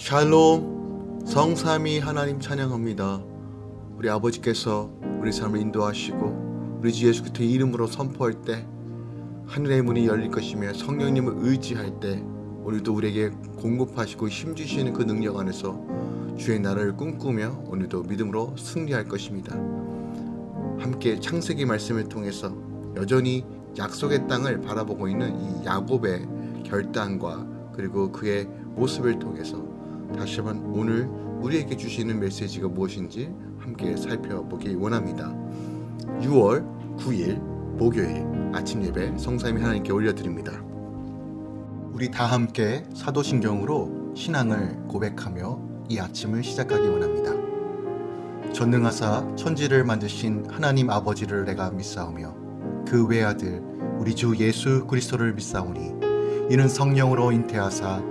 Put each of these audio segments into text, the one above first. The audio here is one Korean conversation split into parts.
샬롬 성삼위 하나님 찬양합니다. 우리 아버지께서 우리 삶을 인도하시고 우리 주 예수 그리스도의 이름으로 선포할 때 하늘의 문이 열릴 것이며 성령님을 의지할 때 오늘도 우리에게 공급하시고 힘주시는 그 능력 안에서 주의 나라를 꿈꾸며 오늘도 믿음으로 승리할 것입니다. 함께 창세기 말씀을 통해서 여전히 약속의 땅을 바라보고 있는 이 야곱의 결단과 그리고 그의 모습을 통해서 다시 한번 오늘 우리에게 주시는 메시지가 무엇인지 함께 살펴보기 원합니다. 6월 9일 목요일 아침 예배 성삼위 하나님께 올려드립니다. 우리 다 함께 사도신경으로 신앙을 고백하며 이 아침을 시작하기 원합니다. 전능하사 천지를 만드신 하나님 아버지를 내가 믿사오며 그 외아들 우리 주 예수 그리스도를 믿사오니 이는 성령으로 잉태하사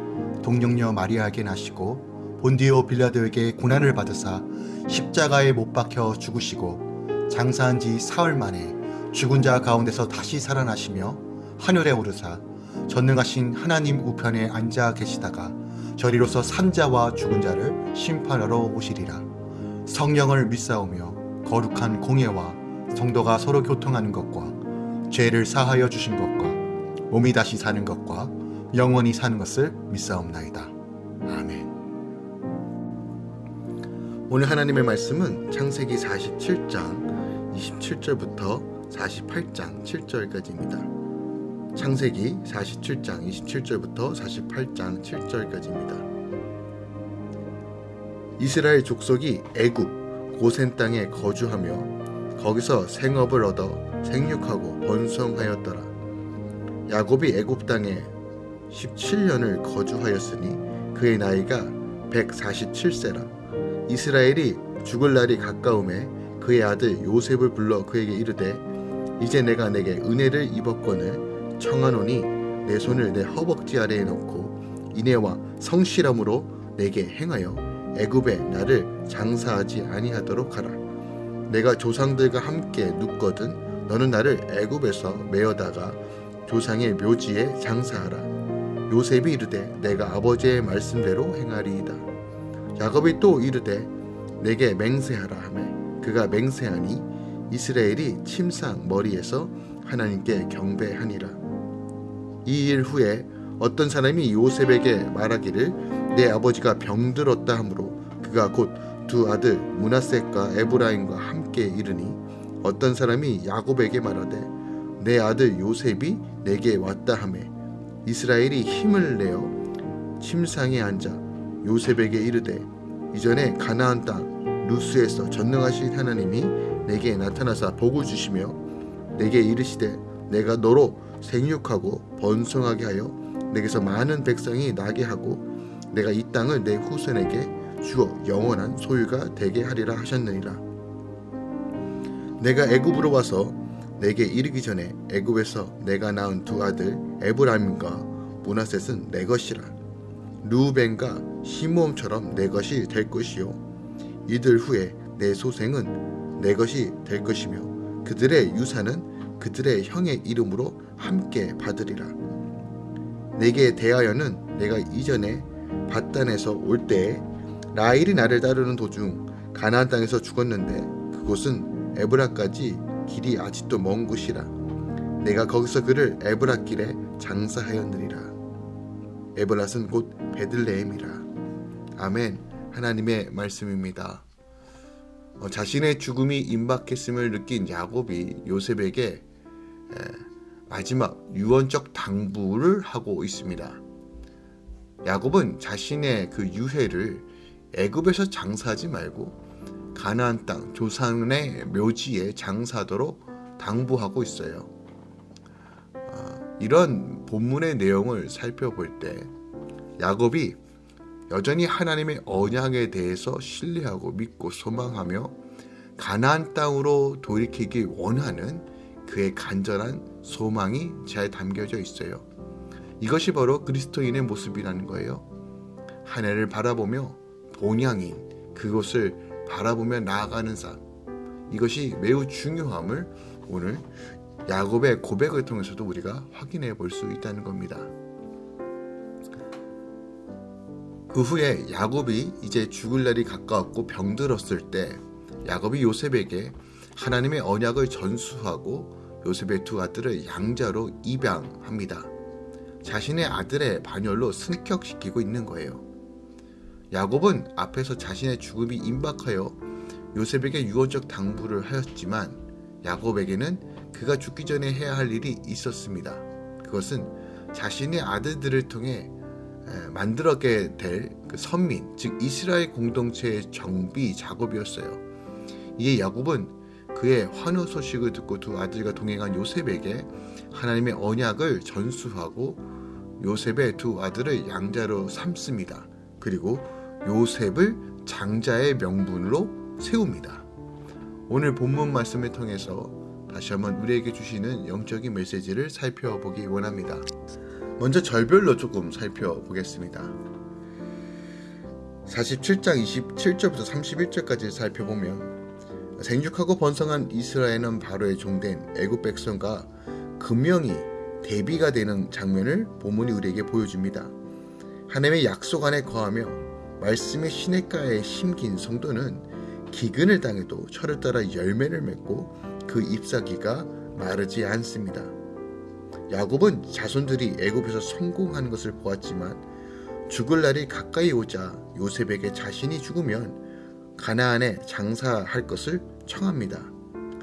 동령녀 마리아에게 나시고 본디오 빌라도에게 고난을 받으사 십자가에 못 박혀 죽으시고 장사한 지 사흘 만에 죽은 자 가운데서 다시 살아나시며 하늘에 오르사 전능하신 하나님 우편에 앉아 계시다가 저리로서 산자와 죽은 자를 심판하러 오시리라. 성령을 믿사오며 거룩한 공예와 성도가 서로 교통하는 것과 죄를 사하여 주신 것과 몸이 다시 사는 것과 영원히 사는 것을 믿사옵나이다. 아멘. 오늘 하나님의 말씀은 창세기 47장 27절부터 48장 7절까지입니다. 창세기 47장 27절부터 48장 7절까지입니다. 이스라엘 족속이 애굽 고센 땅에 거주하며 거기서 생업을 얻어 생육하고 번성하였더라. 야곱이 애굽 땅에 17년을 거주하였으니 그의 나이가 147세라. 이스라엘이 죽을 날이 가까움에 그의 아들 요셉을 불러 그에게 이르되 이제 내가 내게 은혜를 입었거늘 청하노니 내 손을 내 허벅지 아래에 놓고 인애와 성실함으로 내게 행하여 애굽에 나를 장사하지 아니하도록 하라. 내가 조상들과 함께 눕거든 너는 나를 애굽에서 메어다가 조상의 묘지에 장사하라. 요셉이 이르되 내가 아버지의 말씀대로 행하리이다. 야곱이 또 이르되 내게 맹세하라 하매 그가 맹세하니 이스라엘이 침상 머리에서 하나님께 경배하니라. 이 일 후에 어떤 사람이 요셉에게 말하기를 내 아버지가 병들었다 하므로 그가 곧 두 아들 문하셋과 에브라임과 함께 이르니 어떤 사람이 야곱에게 말하되 내 아들 요셉이 내게 왔다 하매 이스라엘이 힘을 내어 침상에 앉아 요셉에게 이르되 이전에 가나안 땅 루스에서 전능하신 하나님이 내게 나타나사 복을 주시며 내게 이르시되 내가 너로 생육하고 번성하게 하여 내게서 많은 백성이 나게 하고 내가 이 땅을 내 후손에게 주어 영원한 소유가 되게 하리라 하셨느니라. 내가 애굽으로 와서 내게 이르기 전에 애굽에서 내가 낳은 두 아들 에브라임과 모나셋은 내 것이라. 루벤과 시므온처럼 내 것이 될 것이요. 이들 후에 내 소생은 내 것이 될 것이며 그들의 유산은 그들의 형의 이름으로 함께 받으리라. 내게 대하여는 내가 이전에 바단에서 올 때에 라일이 나를 따르는 도중 가나안 땅에서 죽었는데 그곳은 에브라까지 길이 아직도 먼 곳이라 내가 거기서 그를 에브라 길에 장사하였느니라. 에브랏은 곧 베들레헴이라. 아멘. 하나님의 말씀입니다. 어, 자신의 죽음이 임박했음을 느낀 야곱이 요셉에게 에, 마지막 유언적 당부를 하고 있습니다. 야곱은 자신의 그 유해를 애굽에서 장사하지 말고 가나안 땅 조상의 묘지에 장사하도록 당부하고 있어요. 아, 이런 본문의 내용을 살펴볼 때 야곱이 여전히 하나님의 언약에 대해서 신뢰하고 믿고 소망하며 가나안 땅으로 돌이키기 원하는 그의 간절한 소망이 잘 담겨져 있어요. 이것이 바로 그리스도인의 모습이라는 거예요. 하늘을 바라보며 본향인 그곳을 바라보며 나아가는 삶. 이것이 매우 중요함을 오늘 야곱의 고백을 통해서도 우리가 확인해 볼 수 있다는 겁니다. 그 후에 야곱이 이제 죽을 날이 가까웠고 병들었을 때 야곱이 요셉에게 하나님의 언약을 전수하고 요셉의 두 아들을 양자로 입양합니다. 자신의 아들의 반열로 승격시키고 있는 거예요. 야곱은 앞에서 자신의 죽음이 임박하여 요셉에게 유언적 당부를 하였지만 야곱에게는 그가 죽기 전에 해야 할 일이 있었습니다. 그것은 자신의 아들들을 통해 만들어게 될그 선민, 즉 이스라엘 공동체의 정비 작업이었어요. 이에 야곱은 그의 환호 소식을 듣고 두 아들과 동행한 요셉에게 하나님의 언약을 전수하고 요셉의 두 아들을 양자로 삼습니다. 그리고 요셉을 장자의 명분으로 세웁니다. 오늘 본문 말씀을 통해서 다시 한번 우리에게 주시는 영적인 메시지를 살펴보기 원합니다. 먼저 절별로 조금 살펴보겠습니다. 47장 27절부터 31절까지 살펴보면 생육하고 번성한 이스라엘은 바로의 종된 애굽 백성과 금명이 대비가 되는 장면을 본문이 우리에게 보여줍니다. 하나님의 약속 안에 거하며 말씀의 시냇가에 심긴 성도는 기근을 당해도 철을 따라 열매를 맺고 그 잎사귀가 마르지 않습니다. 야곱은 자손들이 애굽에서 성공하는 것을 보았지만 죽을 날이 가까이 오자 요셉에게 자신이 죽으면 가나안에 장사할 것을 청합니다.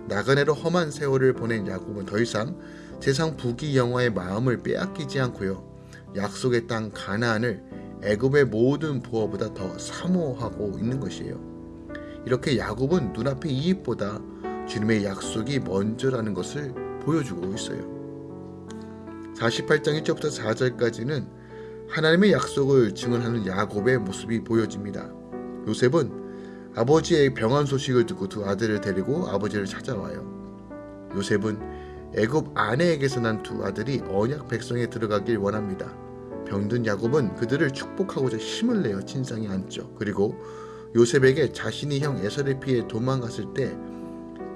나그네로 험한 세월을 보낸 야곱은 더 이상 세상 부귀 영화의 마음을 빼앗기지 않고요. 약속의 땅 가나안을 애굽의 모든 부어보다 더 사모하고 있는 것이에요. 이렇게 야곱은 눈앞의 이익보다 주님의 약속이 먼저라는 것을 보여주고 있어요. 48장 1절부터 4절까지는 하나님의 약속을 증언하는 야곱의 모습이 보여집니다. 요셉은 아버지의 병환 소식을 듣고 두 아들을 데리고 아버지를 찾아와요. 요셉은 애굽 아내에게서 난 두 아들이 언약 백성에 들어가길 원합니다. 병든 야곱은 그들을 축복하고자 힘을 내어 진상에 앉죠. 그리고 요셉에게 자신이 형 에서를 피해 도망갔을 때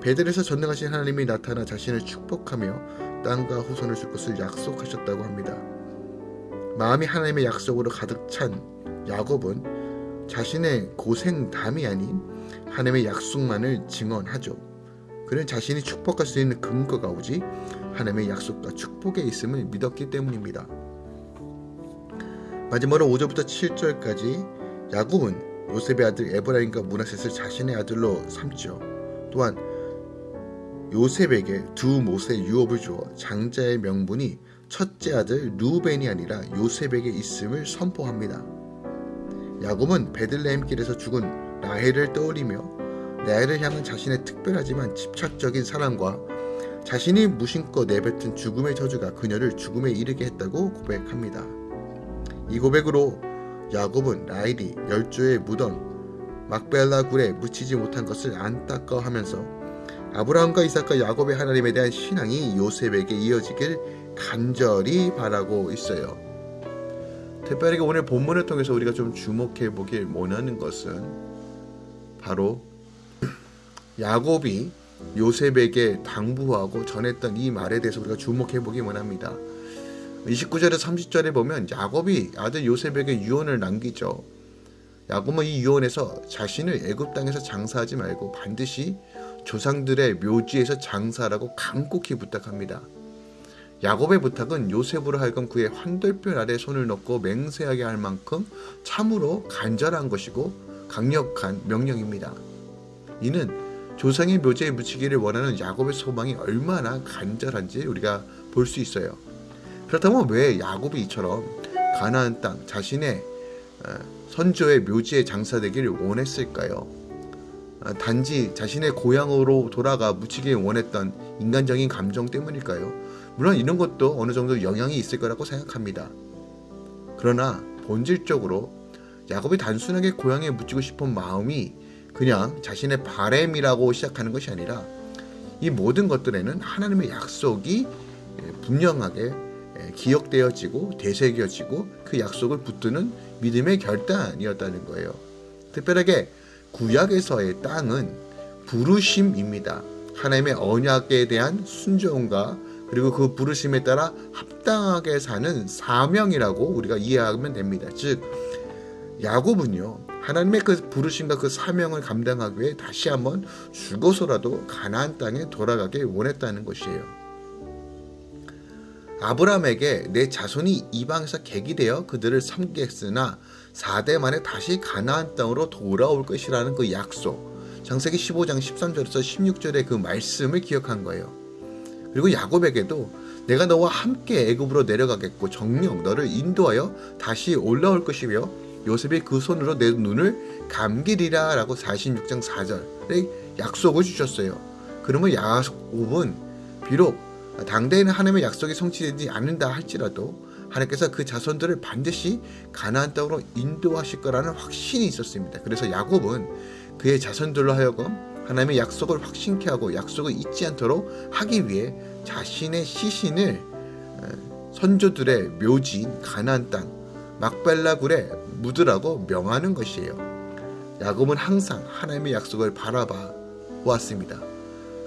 베들에서 전능하신 하나님이 나타나 자신을 축복하며 땅과 후손을 줄 것을 약속하셨다고 합니다. 마음이 하나님의 약속으로 가득 찬 야곱은 자신의 고생담이 아닌 하나님의 약속만을 증언하죠. 그는 자신이 축복할 수 있는 근거가 오지 하나님의 약속과 축복에 있음을 믿었기 때문입니다. 마지막으로 5절부터 7절까지 야곱은 요셉의 아들 에브라임과 문하셋을 자신의 아들로 삼죠. 또한 요셉에게 두 못의 유업을 주어 장자의 명분이 첫째 아들 루벤이 아니라 요셉에게 있음을 선포합니다. 야곱은 베들레헴 길에서 죽은 라헬을 떠올리며 라헬을 향한 자신의 특별하지만 집착적인 사랑과 자신이 무심코 내뱉은 죽음의 저주가 그녀를 죽음에 이르게 했다고 고백합니다. 이 고백으로 야곱은 라헬이 열조의 무덤 막벨라 굴에 묻히지 못한 것을 안타까워하면서 아브라함과 이삭과 야곱의 하나님에 대한 신앙이 요셉에게 이어지길 간절히 바라고 있어요. 특별히 오늘 본문을 통해서 우리가 좀 주목해 보길 원하는 것은 바로 야곱이 요셉에게 당부하고 전했던 이 말에 대해서 우리가 주목해 보기 원합니다. 29절에 30절에 보면 야곱이 아들 요셉에게 유언을 남기죠. 야곱은 이 유언에서 자신을 애굽 땅에서 장사하지 말고 반드시 조상들의 묘지에서 장사라고 간곡히 부탁합니다. 야곱의 부탁은 요셉으로 하여금 그의 환돌뼈 아래 손을 넣고 맹세하게 할 만큼 참으로 간절한 것이고 강력한 명령입니다. 이는 조상의 묘지에 묻히기를 원하는 야곱의 소망이 얼마나 간절한지 우리가 볼 수 있어요. 그렇다면 왜 야곱이 이처럼 가나안 땅 자신의 어, 선조의 묘지에 장사되기를 원했을까요? 아, 단지 자신의 고향으로 돌아가 묻히길 원했던 인간적인 감정 때문일까요? 물론 이런 것도 어느 정도 영향이 있을 거라고 생각합니다. 그러나 본질적으로 야곱이 단순하게 고향에 묻히고 싶은 마음이 그냥 자신의 바램이라고 시작하는 것이 아니라 이 모든 것들에는 하나님의 약속이 분명하게 기억되어지고 되새겨지고 그 약속을 붙드는 믿음의 결단이었다는 거예요. 특별하게 구약에서의 땅은 부르심입니다. 하나님의 언약에 대한 순종과 그리고 그 부르심에 따라 합당하게 사는 사명이라고 우리가 이해하면 됩니다. 즉 야곱은요 하나님의 그 부르심과 그 사명을 감당하기 위해 다시 한번 죽어서라도 가나안 땅에 돌아가길 원했다는 것이에요. 아브라함에게 내 자손이 이방에서 객이 되어 그들을 섬기겠으나 4대 만에 다시 가나안 땅으로 돌아올 것이라는 그 약속. 장세기 15장 13절에서 16절의 그 말씀을 기억한 거예요. 그리고 야곱에게도 내가 너와 함께 애굽으로 내려가겠고 정령 너를 인도하여 다시 올라올 것이며 요셉이 그 손으로 내 눈을 감기리라 라고 46장 4절의 약속을 주셨어요. 그러면 야곱은 비록 당대에는 하나님의 약속이 성취되지 않는다 할지라도 하나님께서 그 자손들을 반드시 가나안 땅으로 인도하실 거라는 확신이 있었습니다. 그래서 야곱은 그의 자손들로 하여금 하나님의 약속을 확신케 하고 약속을 잊지 않도록 하기 위해 자신의 시신을 어, 선조들의 묘지인 가나안 땅 막벨라굴에 묻으라고 명하는 것이에요. 야곱은 항상 하나님의 약속을 바라봐 왔습니다.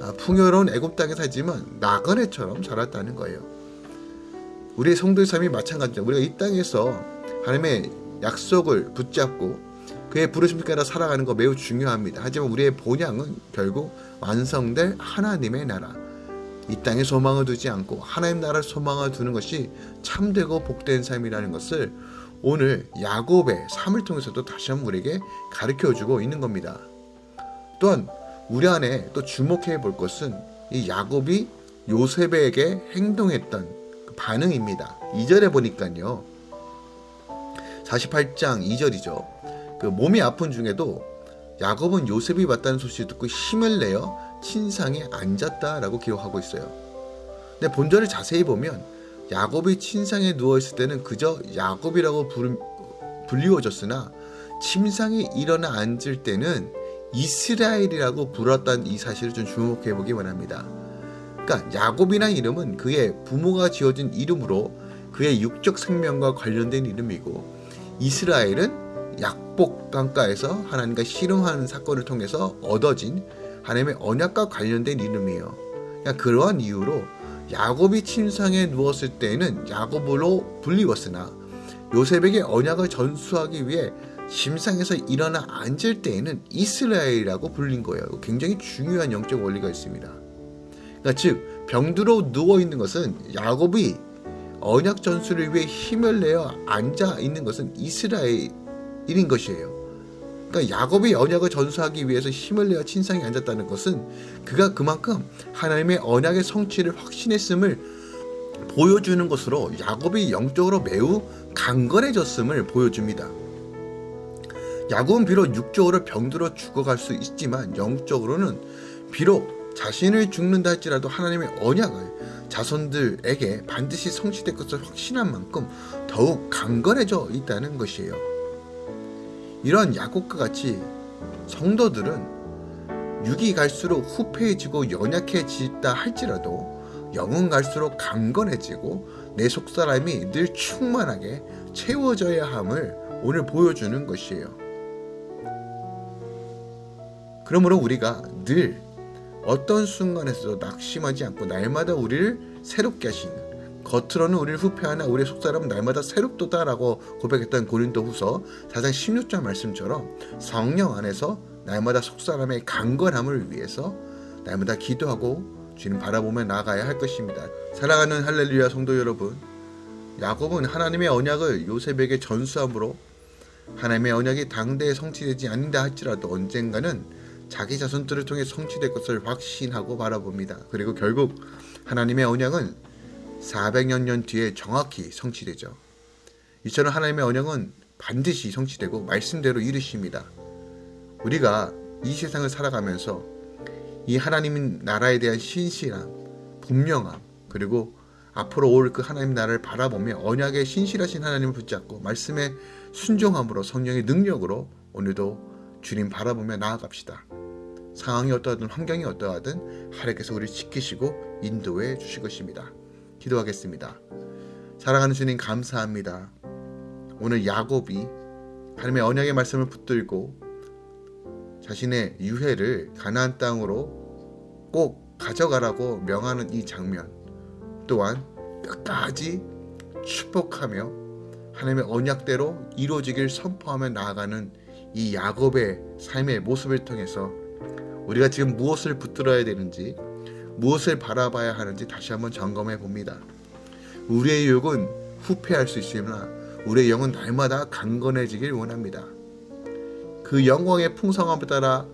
아, 풍요로운 애굽 땅에 살지만 나그네처럼 자랐다는 거예요. 우리의 성도의 삶이 마찬가지죠. 우리가 이 땅에서 하나님의 약속을 붙잡고 그의 부르심 따라 살아가는 거 매우 중요합니다. 하지만 우리의 본향은 결국 완성될 하나님의 나라. 이 땅에 소망을 두지 않고 하나님 나라를 소망을 두는 것이 참되고 복된 삶이라는 것을 오늘 야곱의 삶을 통해서도 다시 한번 우리에게 가르쳐 주고 있는 겁니다. 또한 우리 안에 또 주목해 볼 것은 이 야곱이 요셉에게 행동했던 그 반응입니다. 2절에 보니까요. 48장 2절이죠. 그 몸이 아픈 중에도 야곱은 요셉이 왔다는 소식을 듣고 힘을 내어 친상에 앉았다라고 기록하고 있어요. 근데 본절을 자세히 보면 야곱이 친상에 누워 있을 때는 그저 야곱이라고 불리워졌으나 침상에 일어나 앉을 때는 이스라엘이라고 불렀던 이 사실을 좀 주목해 보기 원합니다. 그러니까 야곱이라는 이름은 그의 부모가 지어진 이름으로 그의 육적 생명과 관련된 이름이고 이스라엘은 약복 강가에서 하나님과 씨름하는 사건을 통해서 얻어진 하나님의 언약과 관련된 이름이에요. 그러니까 그러한 이유로 야곱이 침상에 누웠을 때는 야곱으로 불리웠으나 요셉에게 언약을 전수하기 위해 심상에서 일어나 앉을 때에는 이스라엘이라고 불린 거예요. 굉장히 중요한 영적 원리가 있습니다. 그러니까 즉 병들어 누워 있는 것은 야곱이 언약 전술을 위해 힘을 내어 앉아 있는 것은 이스라엘인 것이에요. 그러니까 야곱이 언약을 전수하기 위해서 힘을 내어 친상에 앉았다는 것은 그가 그만큼 하나님의 언약의 성취를 확신했음을 보여주는 것으로 야곱이 영적으로 매우 강건해졌음을 보여줍니다. 야곱은 비록 육적으로 병들어 죽어갈 수 있지만 영적으로는 비록 자신을 죽는다 할지라도 하나님의 언약을 자손들에게 반드시 성취될 것을 확신한 만큼 더욱 강건해져 있다는 것이에요. 이러한 야곱과 같이 성도들은 육이 갈수록 후패해지고 연약해지다 할지라도 영은 갈수록 강건해지고 내 속사람이 늘 충만하게 채워져야 함을 오늘 보여주는 것이에요. 그러므로 우리가 늘 어떤 순간에서도 낙심하지 않고 날마다 우리를 새롭게 하시는 겉으로는 우리를 후패하나 우리의 속사람은 날마다 새롭도다라고 고백했던 고린도 후서 4장 16절 말씀처럼 성령 안에서 날마다 속사람의 강건함을 위해서 날마다 기도하고 주님 바라보며 나아가야 할 것입니다. 사랑하는 할렐루야 성도 여러분 야곱은 하나님의 언약을 요셉에게 전수함으로 하나님의 언약이 당대에 성취되지 않는다 할지라도 언젠가는 자기 자손들을 통해 성취될 것을 확신하고 바라봅니다. 그리고 결국 하나님의 언약은 400여 년 뒤에 정확히 성취되죠. 이처럼 하나님의 언약은 반드시 성취되고 말씀대로 이루십니다. 우리가 이 세상을 살아가면서 이 하나님 나라에 대한 신실함, 분명함, 그리고 앞으로 올 그 하나님 나라를 바라보며 언약에 신실하신 하나님을 붙잡고 말씀에 순종함으로 성령의 능력으로 오늘도 주님 바라보며 나아갑시다. 상황이 어떠하든 환경이 어떠하든 하나님께서 우리를 지키시고 인도해 주실 것입니다. 기도하겠습니다. 사랑하는 주님 감사합니다. 오늘 야곱이 하나님의 언약의 말씀을 붙들고 자신의 유해를 가나안 땅으로 꼭 가져가라고 명하는 이 장면 또한 끝까지 축복하며 하나님의 언약대로 이루어지길 선포하며 나아가는 이 야곱의 삶의 모습을 통해서 우리가 지금 무엇을 붙들어야 되는지 무엇을 바라봐야 하는지 다시 한번 점검해 봅니다. 우리의 육은 후패할 수 있으나 우리의 영은 날마다 강건해지길 원합니다. 그 영광의 풍성함에 따라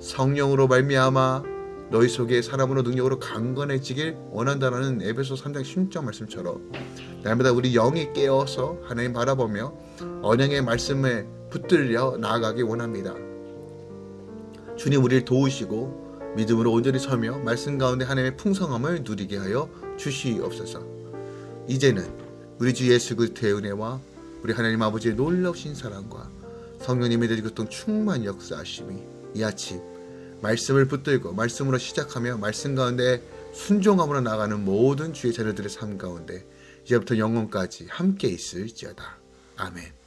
성령으로 말미암아 너희 속에 사람으로 능력으로 강건해지길 원한다라는 에베소 3장 16절 말씀처럼 날마다 우리 영이 깨어서 하나님 바라보며 언양의 말씀에 붙들려 나아가기 원합니다. 주님 우리를 도우시고 믿음으로 온전히 서며 말씀 가운데 하나님의 풍성함을 누리게 하여 주시옵소서. 이제는 우리 주 예수 그리스도의 은혜와 우리 하나님 아버지의 놀라우신 사랑과 성령님의 대리 교통 충만 역사하심이 이 아침 말씀을 붙들고 말씀으로 시작하며 말씀 가운데 순종함으로 나가는 모든 주의 자녀들의 삶 가운데 이제부터 영원까지 함께 있을지어다. 아멘.